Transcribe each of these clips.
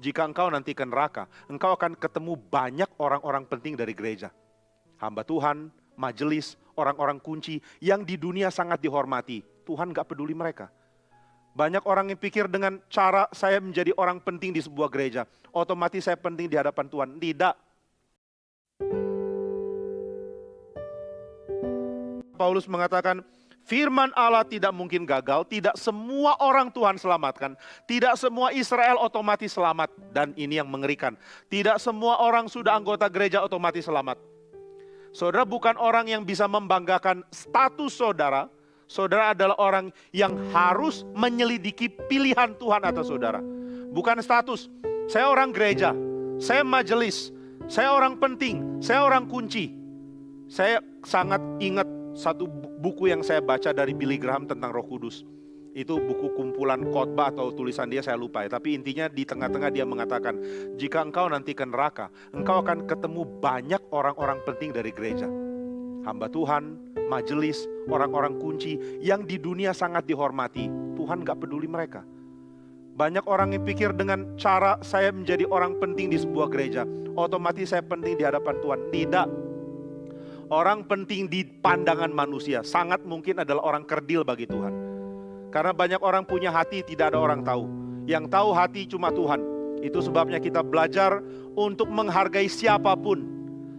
jika engkau nanti ke neraka, engkau akan ketemu banyak orang-orang penting dari gereja. Hamba Tuhan, majelis, orang-orang kunci yang di dunia sangat dihormati. Tuhan gak peduli mereka. Banyak orang yang pikir dengan cara saya menjadi orang penting di sebuah gereja, otomatis saya penting di hadapan Tuhan. Tidak. Paulus mengatakan, Firman Allah tidak mungkin gagal, tidak semua orang Tuhan selamatkan, tidak semua Israel otomatis selamat, dan ini yang mengerikan. Tidak semua orang sudah anggota gereja otomatis selamat. Saudara bukan orang yang bisa membanggakan status saudara, saudara adalah orang yang harus menyelidiki pilihan Tuhan atas saudara. Bukan status, saya orang gereja, saya majelis, saya orang penting, saya orang kunci. Saya sangat ingat satu buku yang saya baca dari Billy Graham tentang Roh Kudus. Itu buku kumpulan khotbah atau tulisan dia saya lupa ya. Tapi intinya di tengah-tengah dia mengatakan, jika engkau nanti ke neraka, engkau akan ketemu banyak orang-orang penting dari gereja. Hamba Tuhan, majelis, orang-orang kunci yang di dunia sangat dihormati. Tuhan gak peduli mereka. Banyak orang yang pikir dengan cara saya menjadi orang penting di sebuah gereja, otomatis saya penting di hadapan Tuhan. Tidak, Orang penting di pandangan manusia sangat mungkin adalah orang kerdil bagi Tuhan. Karena banyak orang punya hati tidak ada orang tahu. Yang tahu hati cuma Tuhan. Itu sebabnya kita belajar untuk menghargai siapa pun.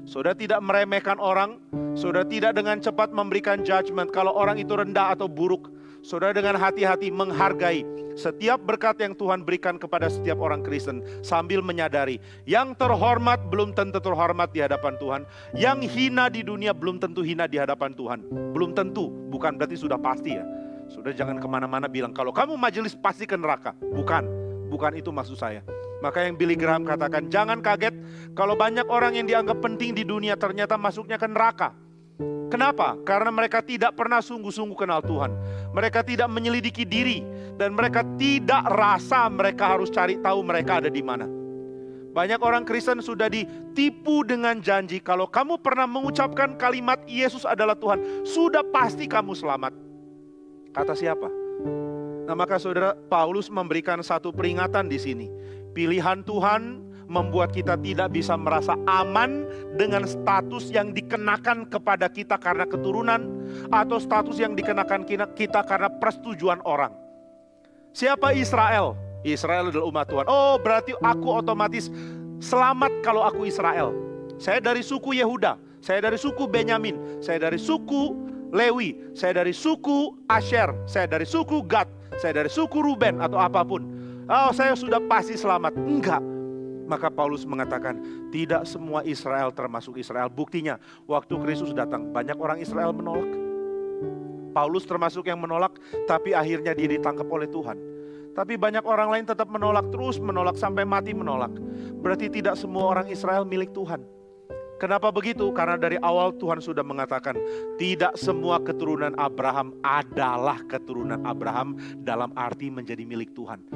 Saudara tidak meremehkan orang, saudara tidak dengan cepat memberikan judgment kalau orang itu rendah atau buruk. Saudara dengan hati-hati menghargai setiap berkat yang Tuhan berikan kepada setiap orang Kristen sambil menyadari yang terhormat belum tentu terhormat di hadapan Tuhan, yang hina di dunia belum tentu hina di hadapan Tuhan. Belum tentu, bukan berarti sudah pasti ya. Sudah jangan ke mana-mana bilang kalau kamu majelis pasti ke neraka. Bukan, bukan itu maksud saya. Maka yang Billy Graham katakan, jangan kaget kalau banyak orang yang dianggap penting di dunia ternyata masuknya ke neraka. Kenapa? Karena mereka tidak pernah sungguh-sungguh kenal Tuhan. Mereka tidak menyelidiki diri dan mereka tidak rasa mereka harus cari tahu mereka ada di mana. Banyak orang Kristen sudah ditipu dengan janji kalau kamu pernah mengucapkan kalimat Yesus adalah Tuhan, sudah pasti kamu selamat. Kata siapa? Nah, maka Saudara Paulus memberikan satu peringatan di sini. Pilihan Tuhan membuat kita tidak bisa merasa aman dengan status yang dikenakan kepada kita karena keturunan atau status yang dikenakan kita karena persetujuan orang. Siapa Israel? Israel adalah umat Tuhan. Oh, berarti aku otomatis selamat kalau aku Israel. Saya dari suku Yehuda, saya dari suku Benyamin, saya dari suku Lewi, saya dari suku Asher, saya dari suku Gad, saya dari suku Ruben atau apa pun. Oh, saya sudah pasti selamat. Enggak. Maka Paulus mengatakan, tidak semua Israel termasuk Israel. Buktinya, waktu Kristus datang, banyak orang Israel menolak. Paulus termasuk yang menolak, tapi akhirnya dia ditangkap oleh Tuhan. Tapi banyak orang lain tetap menolak, terus menolak, sampai mati menolak. Berarti tidak semua orang Israel milik Tuhan. Kenapa begitu? Karena dari awal Tuhan sudah mengatakan, tidak semua keturunan Abraham adalah keturunan Abraham dalam arti menjadi milik Tuhan.